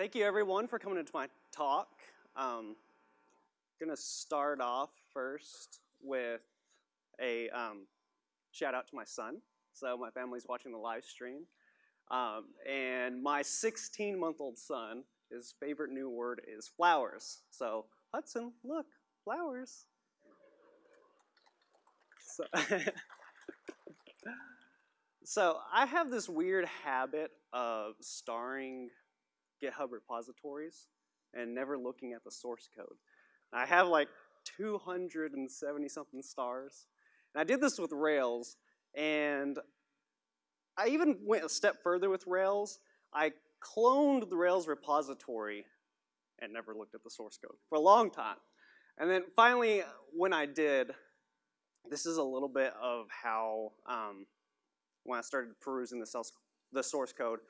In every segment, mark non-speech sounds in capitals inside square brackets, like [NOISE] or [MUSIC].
thank you everyone for coming into my talk. Um, gonna start off first with a um, shout out to my son. So my family's watching the live stream. Um, and my 16 month old son, his favorite new word is flowers. So Hudson, look, flowers. So, [LAUGHS] so I have this weird habit of starring GitHub repositories and never looking at the source code. I have like 270 something stars. And I did this with Rails, and I even went a step further with Rails. I cloned the Rails repository and never looked at the source code for a long time. And then finally, when I did, this is a little bit of how, um, when I started perusing the, the source code,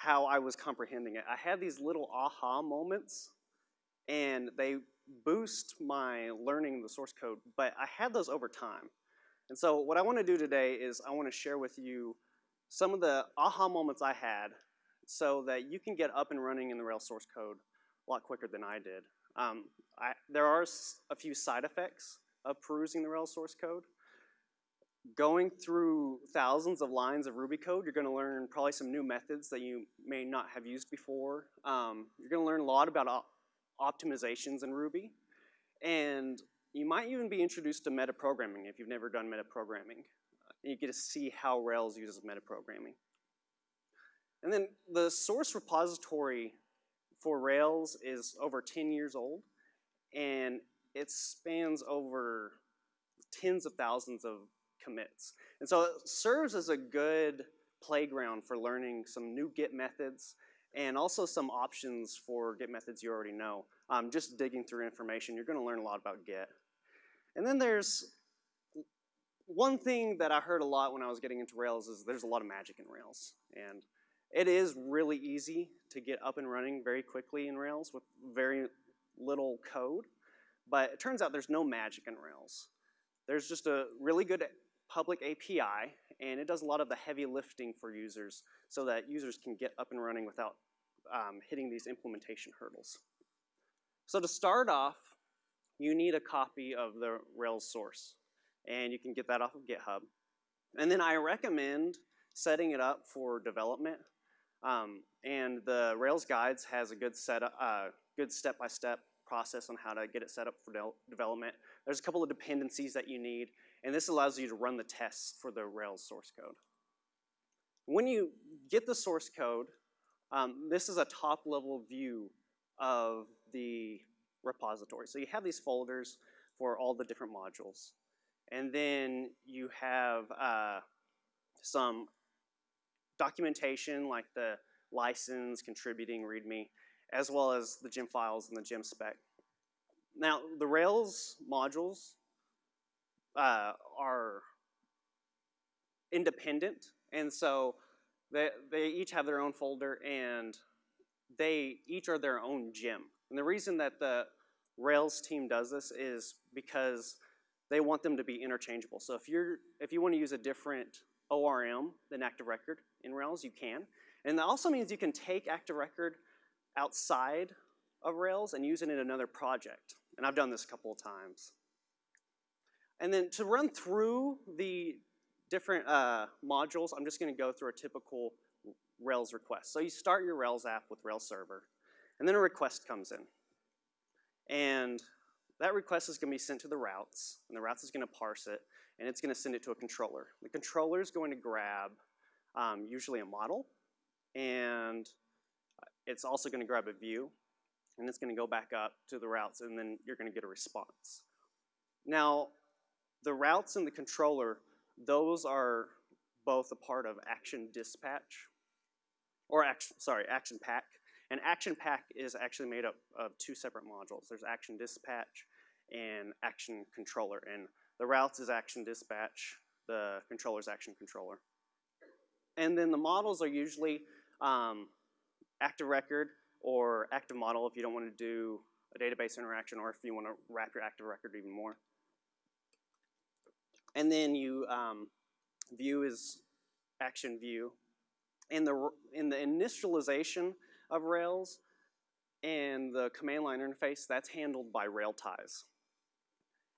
how I was comprehending it. I had these little aha moments, and they boost my learning the source code, but I had those over time. And so what I want to do today is I want to share with you some of the aha moments I had so that you can get up and running in the Rails source code a lot quicker than I did. Um, I, there are a few side effects of perusing the Rails source code. Going through thousands of lines of Ruby code, you're going to learn probably some new methods that you may not have used before. Um, you're going to learn a lot about op optimizations in Ruby. And you might even be introduced to metaprogramming if you've never done metaprogramming. You get to see how Rails uses metaprogramming. And then the source repository for Rails is over 10 years old, and it spans over tens of thousands of commits. And so it serves as a good playground for learning some new Git methods and also some options for Git methods you already know. Um, just digging through information, you're gonna learn a lot about Git. And then there's one thing that I heard a lot when I was getting into Rails is there's a lot of magic in Rails. And it is really easy to get up and running very quickly in Rails with very little code. But it turns out there's no magic in Rails. There's just a really good public API, and it does a lot of the heavy lifting for users so that users can get up and running without um, hitting these implementation hurdles. So to start off, you need a copy of the Rails source, and you can get that off of GitHub. And then I recommend setting it up for development. Um, and the Rails Guides has a good set, uh, good step-by-step -step process on how to get it set up for de development. There's a couple of dependencies that you need, and this allows you to run the tests for the Rails source code. When you get the source code, um, this is a top level view of the repository. So you have these folders for all the different modules. And then you have uh, some documentation like the license, contributing, README, as well as the gem files and the gem spec. Now, the Rails modules uh, are independent, and so they, they each have their own folder, and they each are their own gem. And the reason that the Rails team does this is because they want them to be interchangeable. So if you're if you want to use a different ORM than Active Record in Rails, you can. And that also means you can take Active Record outside of Rails and use it in another project. And I've done this a couple of times. And then to run through the different uh, modules, I'm just gonna go through a typical Rails request. So you start your Rails app with Rails server, and then a request comes in. And that request is gonna be sent to the routes, and the routes is gonna parse it, and it's gonna send it to a controller. The controller is going to grab um, usually a model, and it's also gonna grab a view, and it's gonna go back up to the routes, and then you're gonna get a response. Now, the routes and the controller, those are both a part of Action Dispatch, or action, sorry, Action Pack. And Action Pack is actually made up of two separate modules. There's Action Dispatch and Action Controller. And the routes is Action Dispatch, the controller is Action Controller. And then the models are usually um, active record or active model if you don't want to do a database interaction or if you want to wrap your active record even more. And then you um, view is action view. In the, in the initialization of Rails, and the command line interface, that's handled by Railties.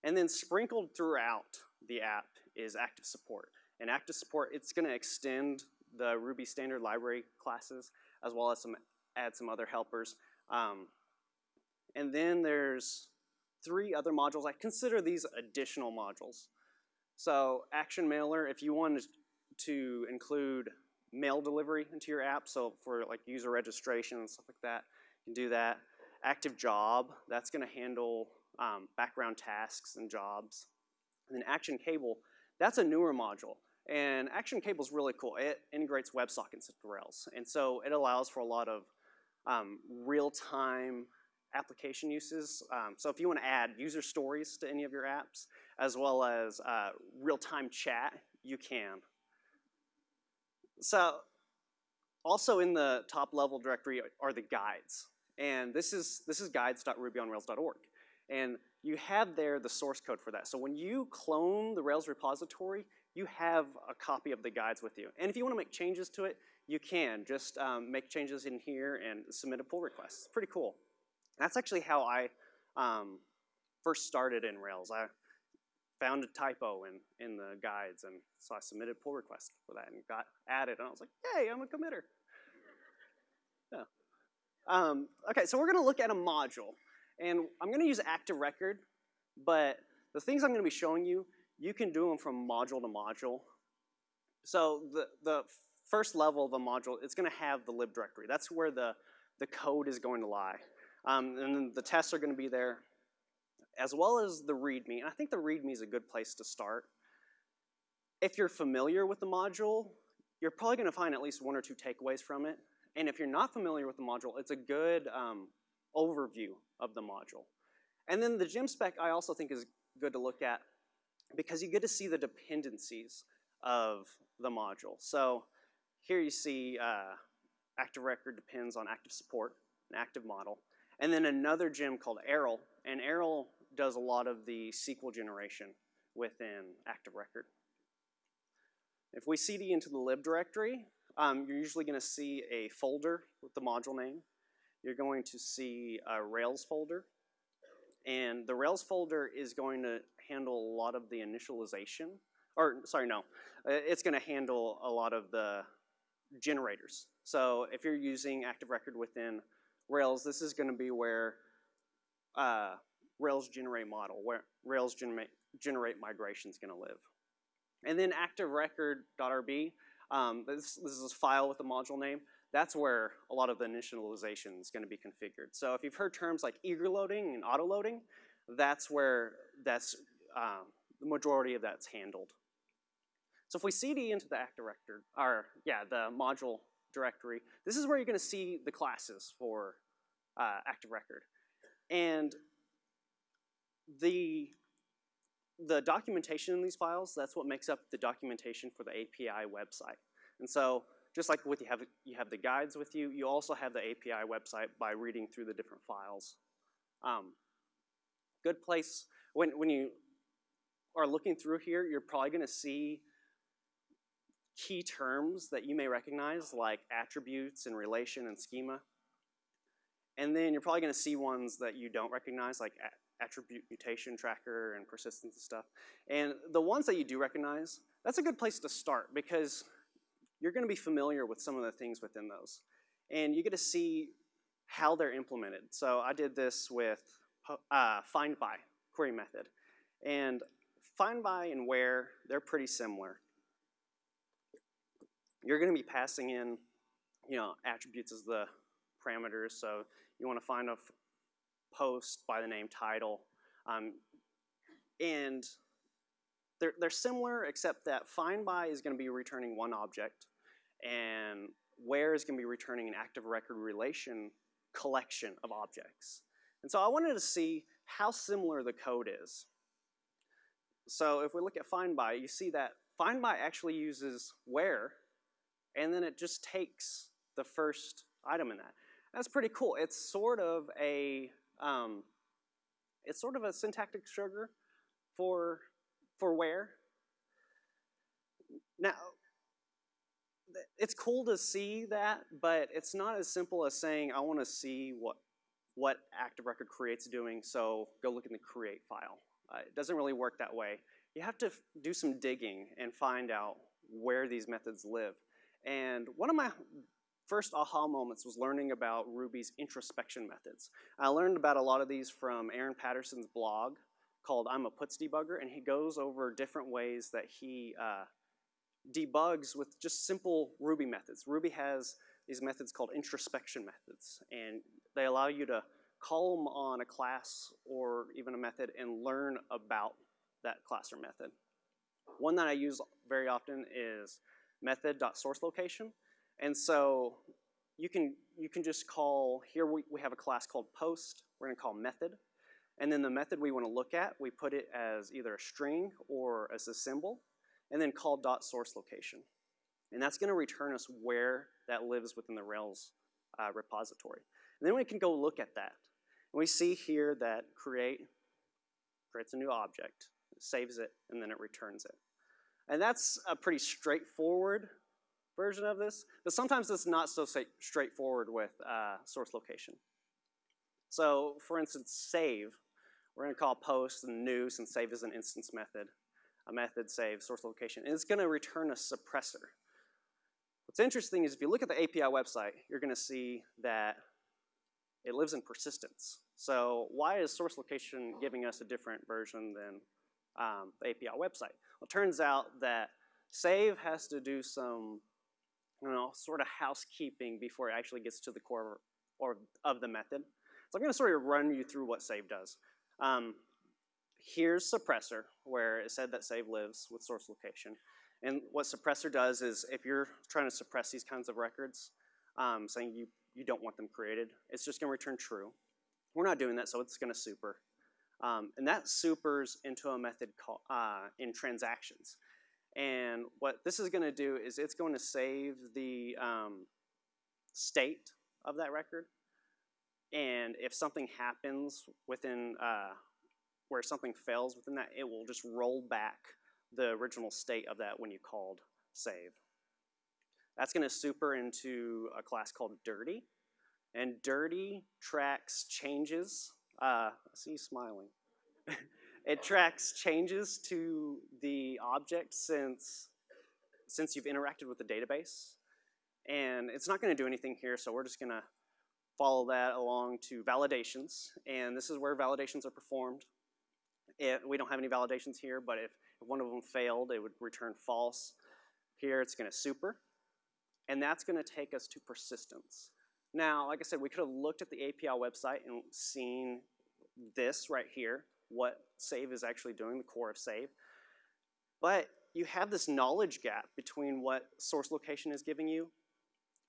And then sprinkled throughout the app is active support. And active support, it's gonna extend the Ruby standard library classes as well as some add some other helpers. Um, and then there's three other modules. I consider these additional modules. So Action Mailer, if you wanted to include mail delivery into your app, so for like user registration and stuff like that, you can do that. Active Job, that's gonna handle um, background tasks and jobs. And then Action Cable, that's a newer module. And Action Cable is really cool. It integrates WebSockets into Rails. And so it allows for a lot of um, real-time application uses. Um, so if you want to add user stories to any of your apps, as well as uh, real-time chat, you can. So also in the top level directory are the guides. And this is, this is guides.rubyonrails.org. And you have there the source code for that. So when you clone the Rails repository, you have a copy of the guides with you. And if you want to make changes to it, you can. Just um, make changes in here and submit a pull request. It's pretty cool. That's actually how I um, first started in Rails. I found a typo in, in the guides, and so I submitted pull request for that and got added, and I was like, yay, I'm a committer. Yeah. Um, okay, so we're gonna look at a module, and I'm gonna use active record, but the things I'm gonna be showing you, you can do them from module to module. So the, the first level of a module, it's gonna have the lib directory. That's where the, the code is going to lie. Um, and then the tests are gonna be there, as well as the README. And I think the README is a good place to start. If you're familiar with the module, you're probably gonna find at least one or two takeaways from it. And if you're not familiar with the module, it's a good um, overview of the module. And then the gem spec I also think is good to look at because you get to see the dependencies of the module. So here you see uh, active record depends on active support, an active model. And then another gem called Arel, and Arel does a lot of the SQL generation within active record. If we cd into the lib directory, um, you're usually going to see a folder with the module name. You're going to see a Rails folder. And the Rails folder is going to handle a lot of the initialization, or sorry, no. Uh, it's going to handle a lot of the generators. So if you're using Active Record within Rails, this is going to be where uh, Rails generate model, where Rails generate, generate migration is going to live. And then ActiveRecord.rb, um, this, this is a file with a module name. That's where a lot of the initialization is going to be configured. So if you've heard terms like eager loading and auto loading, that's where that's um, the majority of that's handled. So if we cd into the active record, or yeah, the module directory, this is where you're going to see the classes for uh, active record. And the the documentation in these files, that's what makes up the documentation for the API website. And so just like with you have, you have the guides with you, you also have the API website by reading through the different files. Um, good place, when, when you are looking through here, you're probably gonna see key terms that you may recognize like attributes and relation and schema. And then you're probably gonna see ones that you don't recognize like attribute mutation tracker and persistence and stuff. And the ones that you do recognize, that's a good place to start because you're gonna be familiar with some of the things within those. And you get to see how they're implemented. So I did this with uh, find by query method. And find by and where, they're pretty similar. You're gonna be passing in, you know, attributes as the parameters. So you wanna find a post by the name title. Um, and they're, they're similar except that find by is gonna be returning one object and where is gonna be returning an active record relation collection of objects. And so I wanted to see how similar the code is. So if we look at find by, you see that find by actually uses where, and then it just takes the first item in that. That's pretty cool. It's sort of a um, it's sort of a syntactic sugar for for where. Now, it's cool to see that, but it's not as simple as saying I want to see what what active record create's doing, so go look in the create file. Uh, it doesn't really work that way. You have to do some digging and find out where these methods live. And one of my first aha moments was learning about Ruby's introspection methods. I learned about a lot of these from Aaron Patterson's blog called I'm a Puts Debugger, and he goes over different ways that he uh, debugs with just simple Ruby methods. Ruby has these methods called introspection methods, and they allow you to call them on a class or even a method and learn about that class or method. One that I use very often is method.sourceLocation. And so you can, you can just call, here we, we have a class called post, we're gonna call method. And then the method we wanna look at, we put it as either a string or as a symbol, and then call dot source location. And that's gonna return us where that lives within the Rails uh, repository. And then we can go look at that. And we see here that create creates a new object, saves it, and then it returns it. And that's a pretty straightforward version of this, but sometimes it's not so straightforward with uh, source location. So for instance, save, we're gonna call post and new since save is an instance method, a method save source location, and it's gonna return a suppressor. What's interesting is if you look at the API website, you're gonna see that it lives in persistence. So why is source location giving us a different version than um, the API website? Well, it turns out that save has to do some you know, sort of housekeeping before it actually gets to the core or of the method. So I'm going to sort of run you through what save does. Um, here's suppressor, where it said that save lives with source location. And what suppressor does is if you're trying to suppress these kinds of records, um, saying you, you don't want them created, it's just going to return true. We're not doing that, so it's going to super. Um, and that supers into a method called, uh, in transactions. And what this is going to do is it's going to save the um, state of that record. And if something happens within, uh, where something fails within that, it will just roll back the original state of that when you called save. That's going to super into a class called dirty. And dirty tracks changes. Uh, I see you smiling. [LAUGHS] it tracks changes to the object since, since you've interacted with the database. And it's not going to do anything here, so we're just going to follow that along to validations. And this is where validations are performed. It, we don't have any validations here, but if, if one of them failed, it would return false. Here it's going to super. And that's going to take us to persistence. Now, like I said, we could have looked at the API website and seen this right here, what save is actually doing, the core of save. But you have this knowledge gap between what source location is giving you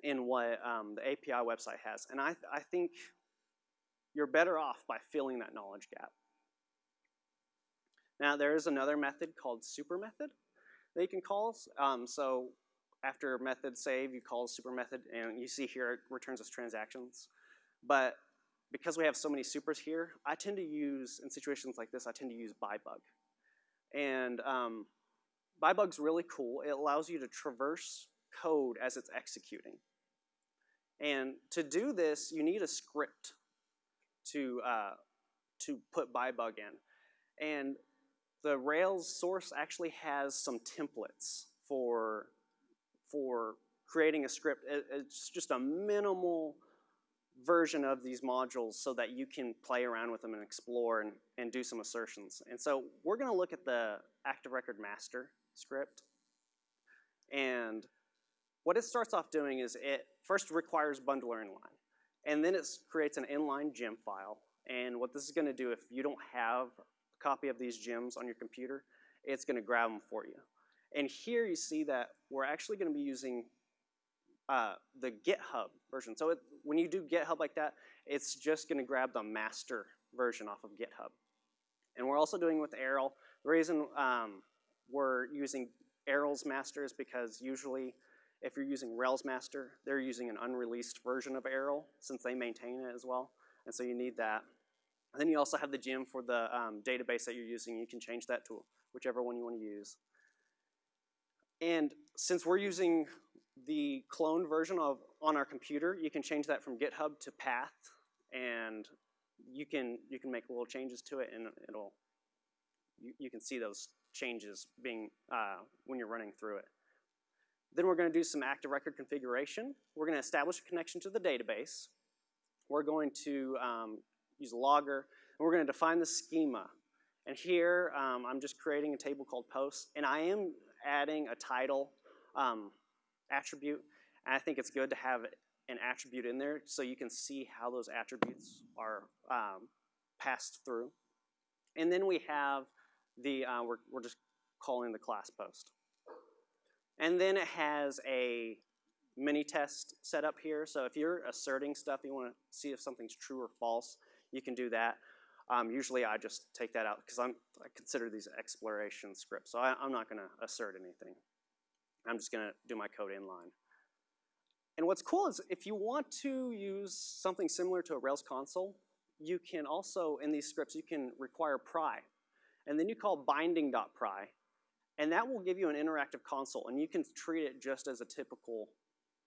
and what um, the API website has. And I, I think you're better off by filling that knowledge gap. Now there is another method called super method that you can call. Um, so after method save, you call super method, and you see here it returns us transactions. But because we have so many supers here, I tend to use, in situations like this, I tend to use byebug. And um, byebug's really cool. It allows you to traverse code as it's executing. And to do this, you need a script to, uh, to put byebug in. And the Rails source actually has some templates for, for creating a script. It's just a minimal version of these modules so that you can play around with them and explore and, and do some assertions. And so we're going to look at the active record master script. And what it starts off doing is it first requires bundler inline. And then it creates an inline gem file. And what this is going to do if you don't have a copy of these gems on your computer, it's going to grab them for you. And here you see that we're actually going to be using uh, the GitHub version. So it, when you do GitHub like that, it's just going to grab the master version off of GitHub. And we're also doing with Arel. The reason um, we're using Arel's master is because usually if you're using Rails master, they're using an unreleased version of Arel since they maintain it as well. And so you need that. And then you also have the gem for the um, database that you're using. You can change that to whichever one you want to use. And since we're using the cloned version of on our computer, you can change that from GitHub to path. and you can you can make little changes to it, and it'll you, you can see those changes being uh, when you're running through it. Then we're going to do some active record configuration. We're going to establish a connection to the database. We're going to um, use a logger, and we're going to define the schema. And here, um, I'm just creating a table called posts, and I am adding a title um, attribute. And I think it's good to have an attribute in there so you can see how those attributes are um, passed through. And then we have the, uh, we're, we're just calling the class post. And then it has a mini test set up here. So if you're asserting stuff, you want to see if something's true or false, you can do that. Um, usually I just take that out because I consider these exploration scripts. So I, am not going to assert anything. I'm just going to do my code inline. And what's cool is if you want to use something similar to a Rails console, you can also, in these scripts, you can require pry. And then you call binding.pry, and that will give you an interactive console, and you can treat it just as a typical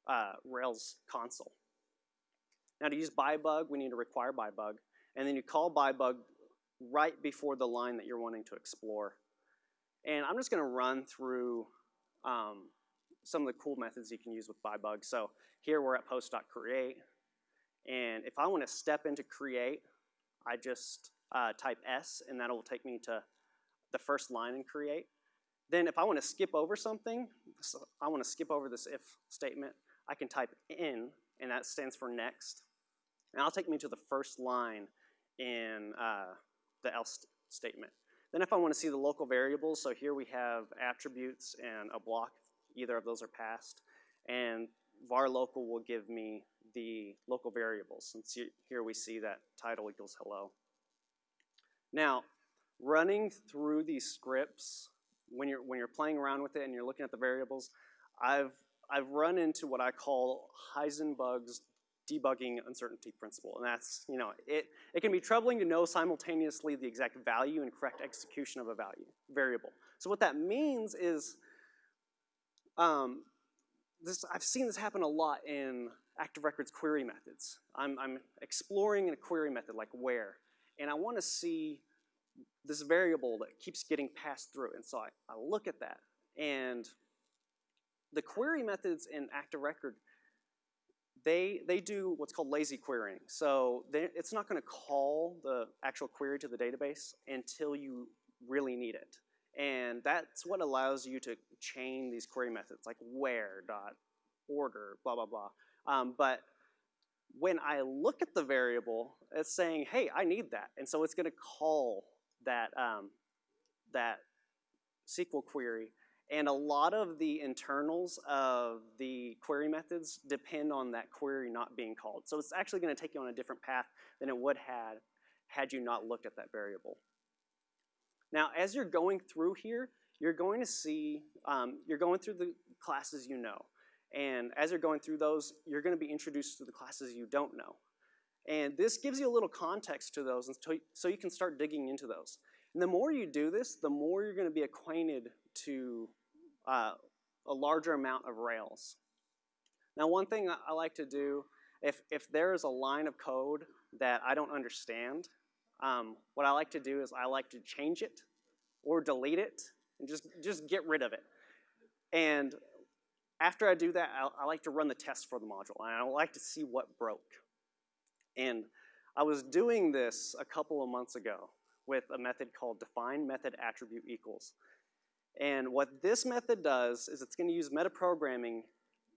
uh, Rails console. Now to use byebug, we need to require byebug, and then you call byebug right before the line that you're wanting to explore. And I'm just going to run through um, some of the cool methods you can use with byebug. So here we're at post.create, and if I want to step into create, I just uh, type S, and that'll take me to the first line in create. Then if I want to skip over something, so I want to skip over this if statement, I can type in, and that stands for next. And that'll take me to the first line in uh, the else statement. Then if I want to see the local variables, so here we have attributes and a block, either of those are passed, and var local will give me the local variables. And here we see that title equals hello. Now, running through these scripts, when you're, when you're playing around with it and you're looking at the variables, I've, I've run into what I call Heisenberg's debugging uncertainty principle. And that's, you know, it, it can be troubling to know simultaneously the exact value and correct execution of a value, variable. So what that means is, um, this, I've seen this happen a lot in active records query methods. I'm, I'm exploring in a query method like where, and I want to see this variable that keeps getting passed through. And so I, I look at that, and the query methods in active record they, they do what's called lazy querying. So they, it's not going to call the actual query to the database until you really need it. And that's what allows you to chain these query methods like where, dot, order, blah, blah, blah. Um, but when I look at the variable, it's saying, hey, I need that. And so it's going to call that, um, that SQL query and a lot of the internals of the query methods depend on that query not being called. So it's actually going to take you on a different path than it would had had you not looked at that variable. Now, as you're going through here, you're going to see, um, you're going through the classes you know. And as you're going through those, you're going to be introduced to the classes you don't know. And this gives you a little context to those so you can start digging into those. And the more you do this, the more you're going to be acquainted to uh, a larger amount of Rails. Now one thing I like to do, if, if there is a line of code that I don't understand, um, what I like to do is I like to change it or delete it and just, just get rid of it. And after I do that, I, I like to run the test for the module and I like to see what broke. And I was doing this a couple of months ago with a method called define method attribute equals. And what this method does is it's going to use metaprogramming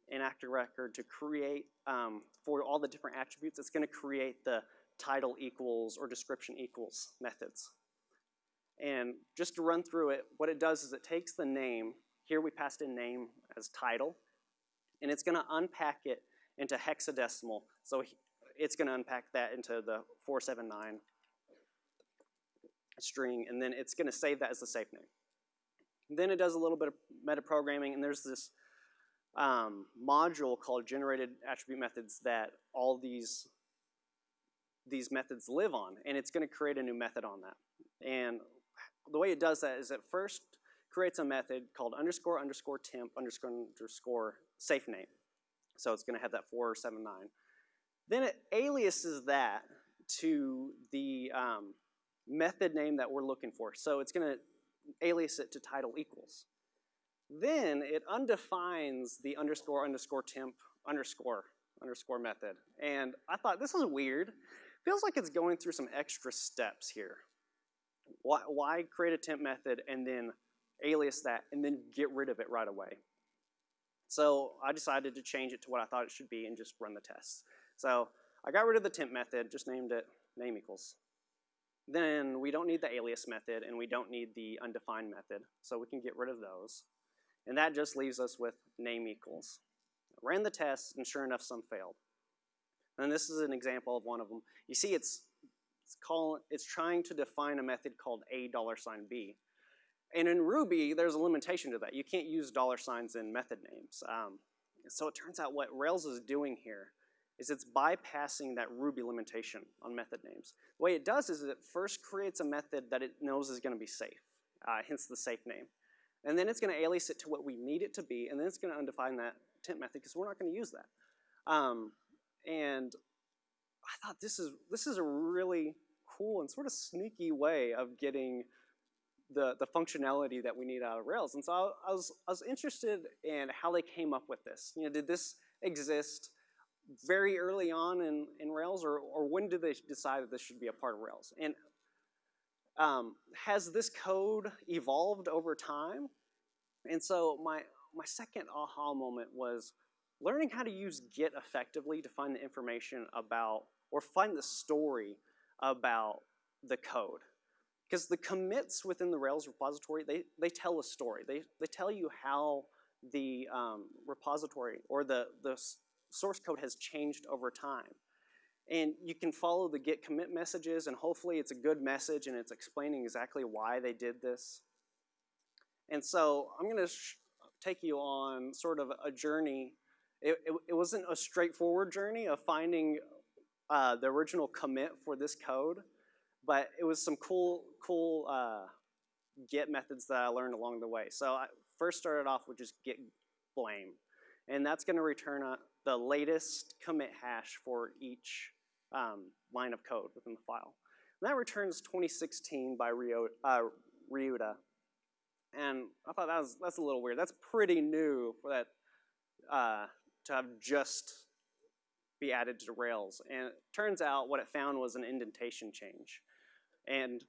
in Active Record to create, um, for all the different attributes, it's going to create the title equals or description equals methods. And just to run through it, what it does is it takes the name, here we passed in name as title, and it's going to unpack it into hexadecimal. So it's going to unpack that into the 479 string, and then it's going to save that as the safe name. Then it does a little bit of metaprogramming, and there's this um, module called generated attribute methods that all these these methods live on, and it's going to create a new method on that. And the way it does that is it first creates a method called underscore underscore temp underscore underscore safe name. So it's going to have that 479. Then it aliases that to the um, method name that we're looking for. So it's going to alias it to title equals. Then it undefines the underscore underscore temp underscore underscore method. And I thought this is weird. Feels like it's going through some extra steps here. Why, why create a temp method and then alias that and then get rid of it right away? So I decided to change it to what I thought it should be and just run the tests. So I got rid of the temp method, just named it name equals. Then we don't need the alias method and we don't need the undefined method, so we can get rid of those. And that just leaves us with name equals. Ran the test and sure enough some failed. And this is an example of one of them. You see it's, it's, call, it's trying to define a method called a dollar sign $b. And in Ruby, there's a limitation to that. You can't use dollar signs in method names. Um, so it turns out what Rails is doing here is it's bypassing that Ruby limitation on method names. The way it does is it first creates a method that it knows is going to be safe, uh, hence the safe name. And then it's going to alias it to what we need it to be, and then it's going to undefine that temp method because we're not going to use that. Um, and I thought this is this is a really cool and sort of sneaky way of getting the, the functionality that we need out of Rails. And so I, I, was, I was interested in how they came up with this. You know, did this exist very early on in, in Rails, or, or when did they decide that this should be a part of Rails? And um, has this code evolved over time? And so my, my second aha moment was learning how to use Git effectively to find the information about, or find the story about the code. Because the commits within the Rails repository, they, they tell a story. They, they tell you how the um, repository or the, the source code has changed over time. And you can follow the git commit messages and hopefully it's a good message and it's explaining exactly why they did this. And so I'm gonna take you on sort of a journey. It, it, it wasn't a straightforward journey of finding uh, the original commit for this code, but it was some cool, cool uh, git methods that I learned along the way. So I first started off with just git blame. And that's gonna return a, the latest commit hash for each um, line of code within the file. And that returns 2016 by Rio, uh, Ryuta. And I thought that was, that's a little weird. That's pretty new for that uh, to have just be added to Rails. And it turns out what it found was an indentation change. And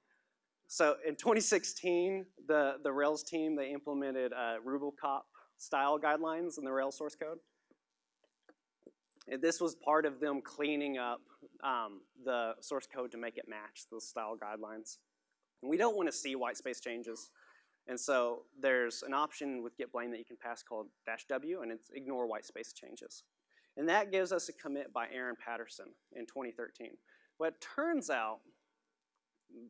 so in 2016, the, the Rails team, they implemented uh, Rubocop style guidelines in the Rails source code. This was part of them cleaning up um, the source code to make it match the style guidelines. And we don't want to see white space changes. And so there's an option with git blame that you can pass called dash W, and it's ignore white space changes. And that gives us a commit by Aaron Patterson in 2013. But it turns out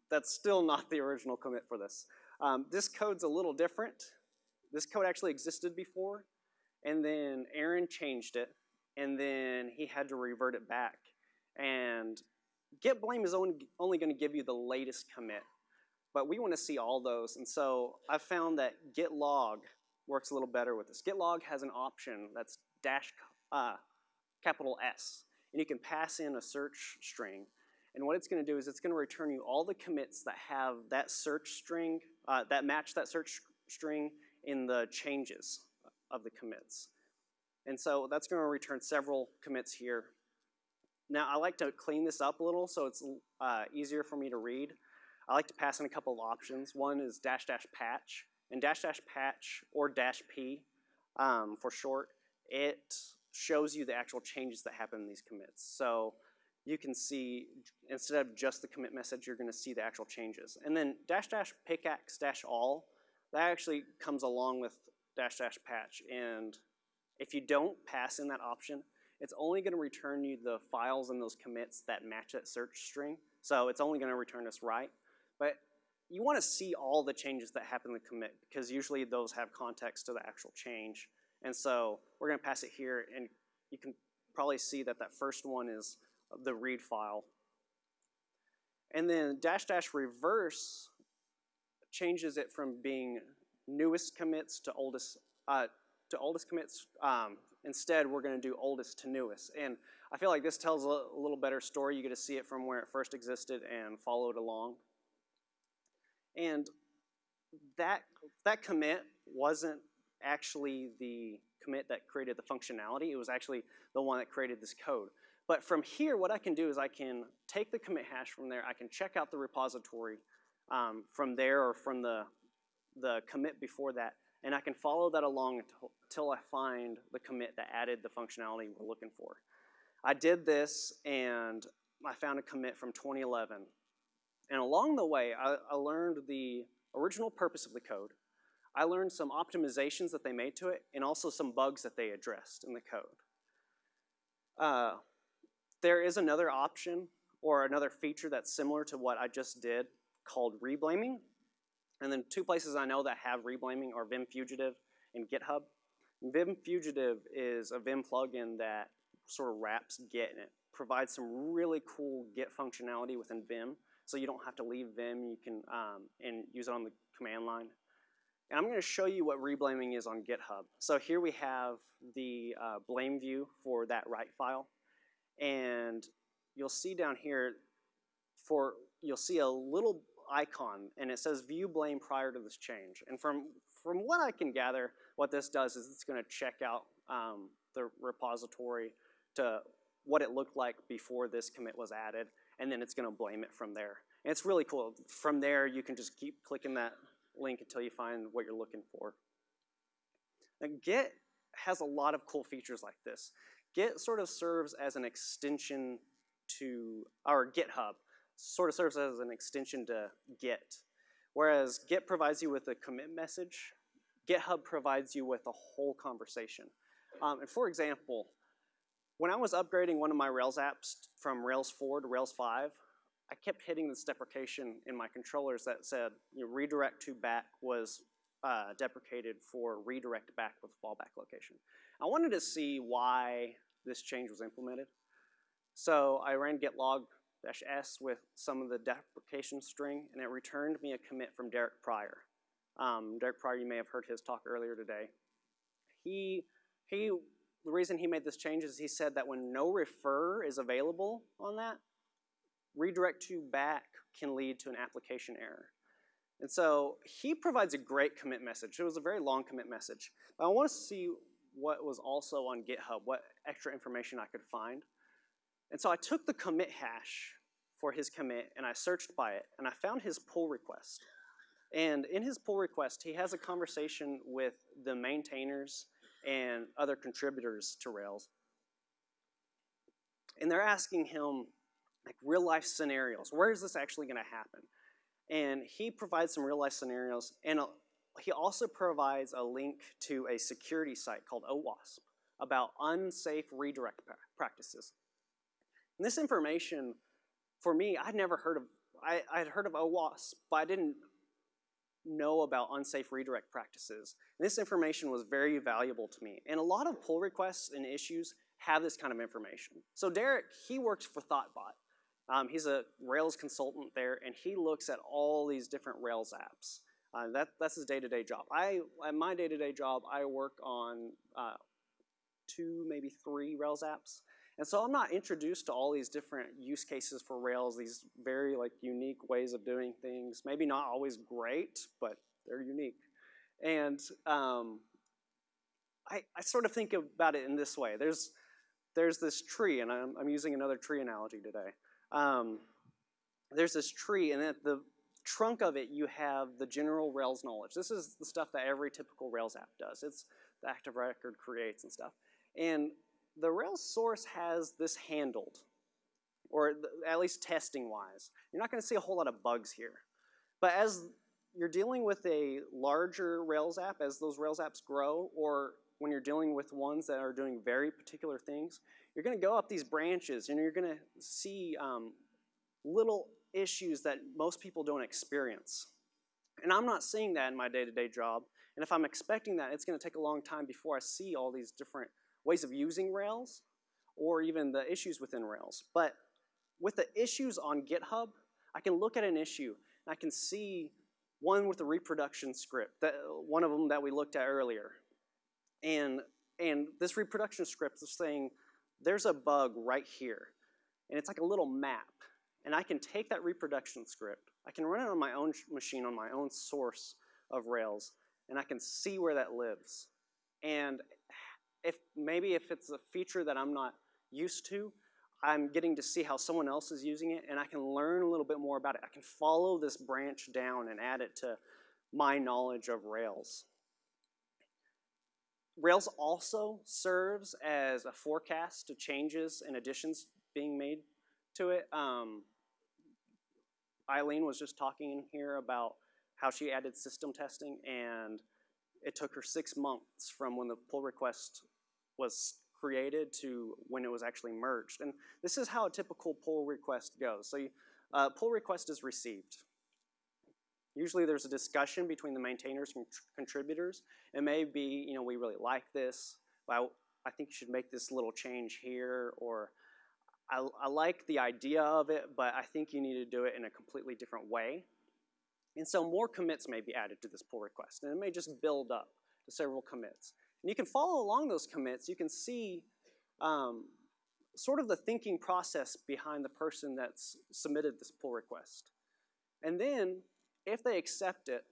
that's still not the original commit for this. Um, this code's a little different. This code actually existed before, and then Aaron changed it, and then he had to revert it back. And git blame is only, going to give you the latest commit, but we want to see all those. And so I found that git log works a little better with this. Git log has an option that's dash uh, capital S, and you can pass in a search string. And what it's going to do is it's going to return you all the commits that have that search string, uh, that match that search string in the changes of the commits. And so that's going to return several commits here. Now I like to clean this up a little so it's uh, easier for me to read. I like to pass in a couple of options. One is dash dash patch, and dash dash patch or dash p um, for short, it shows you the actual changes that happen in these commits. So you can see, instead of just the commit message, you're gonna see the actual changes. And then dash dash pickaxe dash all, that actually comes along with dash dash patch and if you don't pass in that option, it's only going to return you the files and those commits that match that search string. So it's only going to return us right. But you want to see all the changes that happen in the commit because usually those have context to the actual change. And so we're going to pass it here and you can probably see that that first one is the read file. And then dash dash reverse changes it from being newest commits to oldest uh, to oldest commits. Um, instead, we're going to do oldest to newest. And I feel like this tells a, little better story. You get to see it from where it first existed and follow it along. And that, that commit wasn't actually the commit that created the functionality. It was actually the one that created this code. But from here, what I can do is I can take the commit hash from there. I can check out the repository um, from there or from the, the commit before that. And I can follow that along until, I find the commit that added the functionality we're looking for. I did this and I found a commit from 2011. And along the way, I, I learned the original purpose of the code. I learned some optimizations that they made to it and also some bugs that they addressed in the code. Uh, there is another option or another feature that's similar to what I just did called reblaming. And then two places I know that have reblaming are Vim Fugitive and GitHub. Vim Fugitive is a Vim plugin that sort of wraps Git and it provides some really cool Git functionality within Vim. So you don't have to leave Vim, you can um, and use it on the command line. And I'm going to show you what reblaming is on GitHub. So here we have the uh, blame view for that write file. And you'll see down here, for you'll see a little icon, and it says view blame prior to this change. And from, from what I can gather, what this does is it's going to check out um, the repository to what it looked like before this commit was added, and then it's going to blame it from there. And it's really cool. From there, you can just keep clicking that link until you find what you're looking for. Now, Git has a lot of cool features like this. Git sort of serves as an extension to, our GitHub sort of serves as an extension to Git. Whereas Git provides you with a commit message, GitHub provides you with a whole conversation. Um, and for example, when I was upgrading one of my Rails apps from Rails 4 to Rails 5, I kept hitting this deprecation in my controllers that said you know, redirect to back was uh, deprecated for redirect back with fallback location. I wanted to see why this change was implemented. So I ran git log -s with some of the deprecation string, and it returned me a commit from Derek Prior. Um, Derek Prior, you may have heard his talk earlier today. He, he, the reason he made this change is he said that when no refer is available on that, redirect to back can lead to an application error. And so he provides a great commit message. It was a very long commit message. But I want to see what was also on GitHub, what extra information I could find. And so I took the commit hash for his commit and I searched by it and I found his pull request. And in his pull request, he has a conversation with the maintainers and other contributors to Rails. And they're asking him like real life scenarios. Where is this actually going to happen? And he provides some real life scenarios and a, he also provides a link to a security site called OWASP about unsafe redirect practices. And this information, for me, I'd never heard of, I, I'd heard of OWASP, but I didn't know about unsafe redirect practices. And this information was very valuable to me. And a lot of pull requests and issues have this kind of information. So Derek, he works for Thoughtbot. Um, he's a Rails consultant there, and he looks at all these different Rails apps. Uh, that, that's his day-to-day -day job. I, at my day-to-day -day job, I work on uh, two, maybe three Rails apps. And so I'm not introduced to all these different use cases for Rails, these very like unique ways of doing things. Maybe not always great, but they're unique. And um, I, I sort of think about it in this way. There's, there's this tree, and I'm, I'm using another tree analogy today. Um, there's this tree, and at the trunk of it, you have the general Rails knowledge. This is the stuff that every typical Rails app does. It's the active record creates and stuff. And the Rails source has this handled, or at least testing wise. You're not going to see a whole lot of bugs here. But as you're dealing with a larger Rails app, as those Rails apps grow, or when you're dealing with ones that are doing very particular things, you're going to go up these branches and you're going to see um, little issues that most people don't experience. And I'm not seeing that in my day-to-day -day job. And if I'm expecting that, it's going to take a long time before I see all these different ways of using Rails or even the issues within Rails. But with the issues on GitHub, I can look at an issue and I can see one with the reproduction script, that, one of them that we looked at earlier. And, and this reproduction script is saying there's a bug right here, and it's like a little map. And I can take that reproduction script, I can run it on my own machine, on my own source of Rails, and I can see where that lives. And if maybe if it's a feature that I'm not used to, I'm getting to see how someone else is using it, and I can learn a little bit more about it. I can follow this branch down and add it to my knowledge of Rails. Rails also serves as a forecast to changes and additions being made to it. Um, Eileen was just talking here about how she added system testing, and it took her six months from when the pull request was created to when it was actually merged. And this is how a typical pull request goes. So you, uh, pull request is received. Usually there's a discussion between the maintainers and contributors. It may be, you know, we really like this, but I, I think you should make this little change here, or I, I like the idea of it, but I think you need to do it in a completely different way. And so more commits may be added to this pull request, and it may just build up to several commits. And you can follow along those commits. You can see um, sort of the thinking process behind the person that's submitted this pull request. And then if they accept it,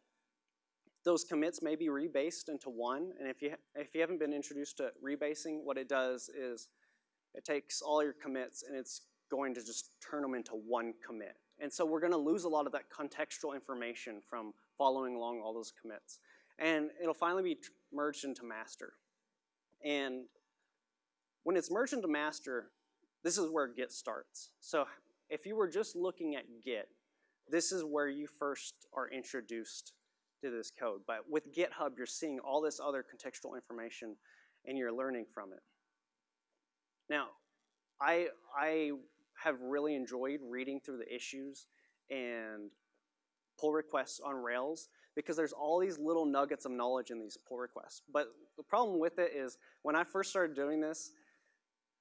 those commits may be rebased into one, and if you, if you haven't been introduced to rebasing, what it does is it takes all your commits and it's going to just turn them into one commit. And so we're gonna lose a lot of that contextual information from following along all those commits. And it'll finally be merged into master. And when it's merged into master, this is where Git starts. So if you were just looking at Git, this is where you first are introduced to this code. But with GitHub, you're seeing all this other contextual information and you're learning from it. Now, I, I have really enjoyed reading through the issues and pull requests on Rails because there's all these little nuggets of knowledge in these pull requests. But the problem with it is when I first started doing this,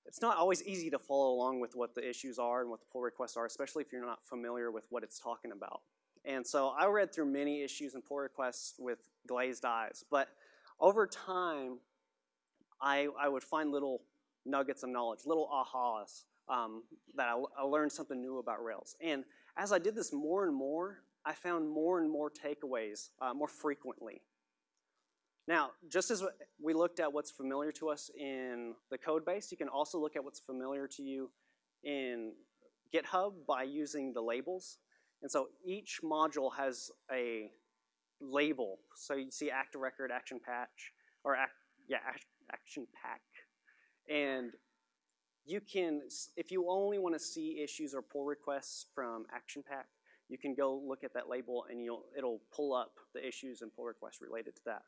it's not always easy to follow along with what the issues are and what the pull requests are, especially if you're not familiar with what it's talking about. And so I read through many issues and pull requests with glazed eyes. But over time, I, I would find little nuggets of knowledge, little ahas um, that I, I learned something new about Rails. And as I did this more and more, I found more and more takeaways uh, more frequently. Now, just as we looked at what's familiar to us in the code base, you can also look at what's familiar to you in GitHub by using the labels. And so each module has a label. So you see active record, action patch, or act, yeah, action pack. And you can, if you only want to see issues or pull requests from action pack, you can go look at that label and you'll, it'll pull up the issues and pull requests related to that.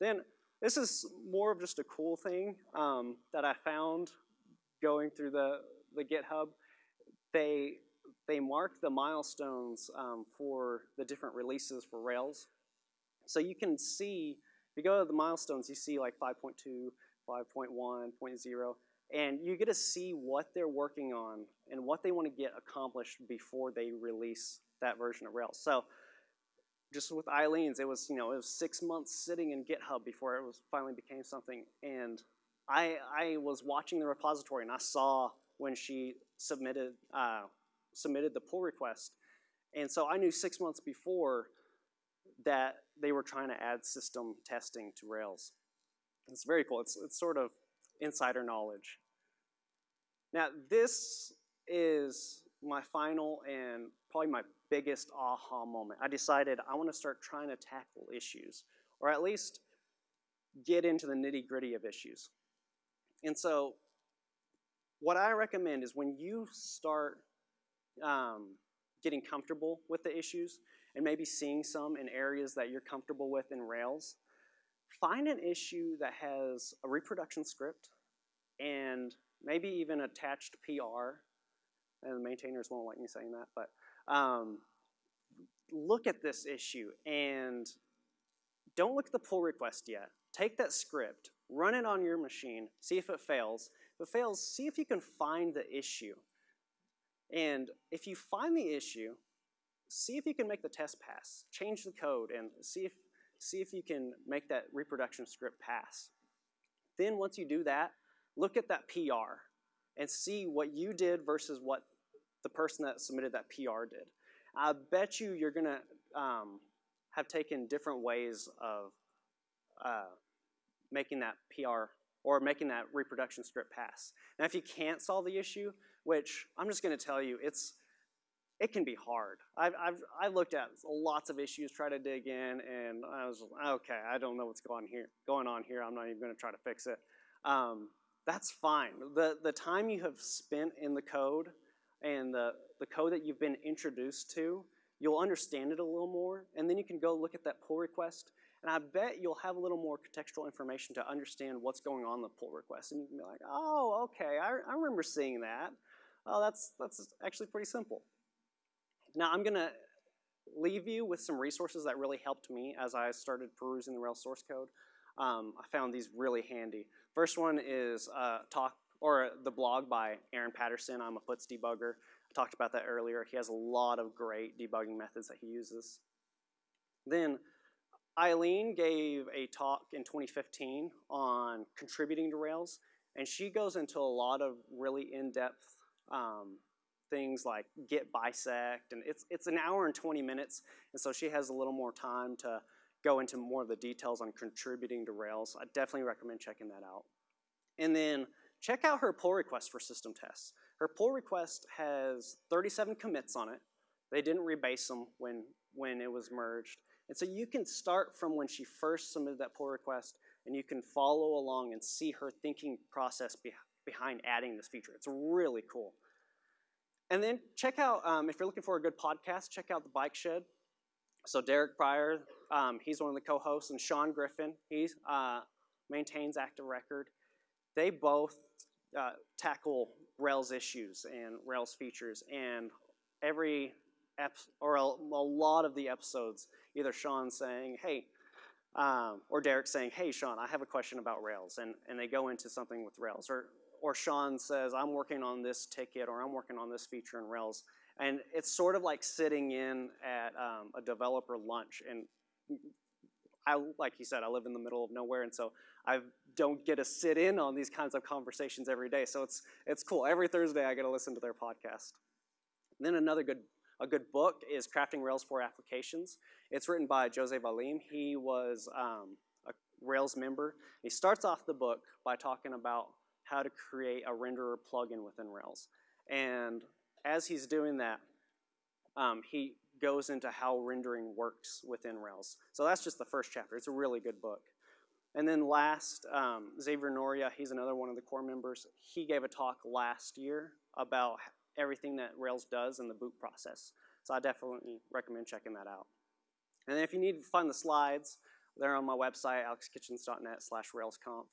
Then this is more of just a cool thing um, that I found going through the, the GitHub. They, they mark the milestones um, for the different releases for Rails. So you can see, if you go to the milestones, you see like 5.2, 5.1, 0.0, and you get to see what they're working on and what they want to get accomplished before they release that version of Rails. So just with Eileen's, it was, you know, it was six months sitting in GitHub before it was finally became something. And I, I was watching the repository and I saw when she submitted, uh, submitted the pull request. And so I knew six months before that they were trying to add system testing to Rails. It's very cool. It's, it's sort of insider knowledge. Now this is my final and probably my biggest aha moment. I decided I want to start trying to tackle issues, or at least get into the nitty gritty of issues. And so, what I recommend is when you start um, getting comfortable with the issues, and maybe seeing some in areas that you're comfortable with in Rails, find an issue that has a reproduction script and maybe even attached PR. And the maintainers won't like me saying that, but um, look at this issue and don't look at the pull request yet. Take that script, run it on your machine, see if it fails. If it fails, see if you can find the issue. And if you find the issue, see if you can make the test pass. Change the code and see if, see if you can make that reproduction script pass. Then once you do that, look at that PR and see what you did versus what the person that submitted that PR did. I bet you you're gonna um, have taken different ways of uh, making that PR or making that reproduction script pass. Now, if you can't solve the issue, which I'm just going to tell you, it's it can be hard. I've, I've, I've looked at lots of issues, try to dig in, and I was okay. I don't know what's going here, going on here. I'm not even going to try to fix it. Um, that's fine. The the time you have spent in the code and the the code that you've been introduced to, you'll understand it a little more, and then you can go look at that pull request and I bet you'll have a little more contextual information to understand what's going on in the pull request. And you can be like, oh, okay, I, I remember seeing that. Oh, that's, that's actually pretty simple. Now I'm gonna leave you with some resources that really helped me as I started perusing the Rails source code. Um, I found these really handy. First one is uh, talk or the blog by Aaron Patterson. I'm a Puts debugger. I talked about that earlier. He has a lot of great debugging methods that he uses. Then Eileen gave a talk in 2015 on contributing to Rails, and she goes into a lot of really in-depth um, things like git bisect, and it's, it's an hour and 20 minutes, and so she has a little more time to go into more of the details on contributing to Rails. I definitely recommend checking that out. And then check out her pull request for system tests. Her pull request has 37 commits on it. They didn't rebase them when, when it was merged. And so you can start from when she first submitted that pull request and you can follow along and see her thinking process be behind adding this feature. It's really cool. And then check out, um, if you're looking for a good podcast, check out The Bike Shed. So Derek Prior, um, he's one of the co-hosts, and Sean Griffin, he uh, maintains Active Record. They both uh, tackle Rails issues and Rails features, and every or a, a, lot of the episodes, either Sean saying, hey, um, or Derek saying, hey, Sean, I have a question about Rails, and, and they go into something with Rails. Or, or Sean says, I'm working on this ticket, or I'm working on this feature in Rails. And it's sort of like sitting in at um, a developer lunch. And I, like you said, I live in the middle of nowhere, and so I don't get to sit in on these kinds of conversations every day. So it's, it's cool. Every Thursday, I get to listen to their podcast. And then another good a good book is Crafting Rails 4 Applications. It's written by Jose Valim. He was um, a Rails member. He starts off the book by talking about how to create a renderer plugin within Rails. And as he's doing that, um, he goes into how rendering works within Rails. So that's just the first chapter. It's a really good book. And then last, um, Xavier Noria, he's another one of the core members. He gave a talk last year about everything that Rails does in the boot process. So I definitely recommend checking that out. And then if you need to find the slides, they're on my website, alexkitchens.net slash railsconf.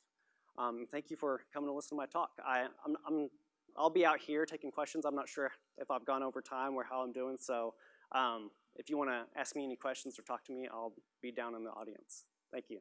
Um, thank you for coming to listen to my talk. I, I'm, I'm, I'll be out here taking questions. I'm not sure if I've gone over time or how I'm doing, so um, if you want to ask me any questions or talk to me, I'll be down in the audience. Thank you.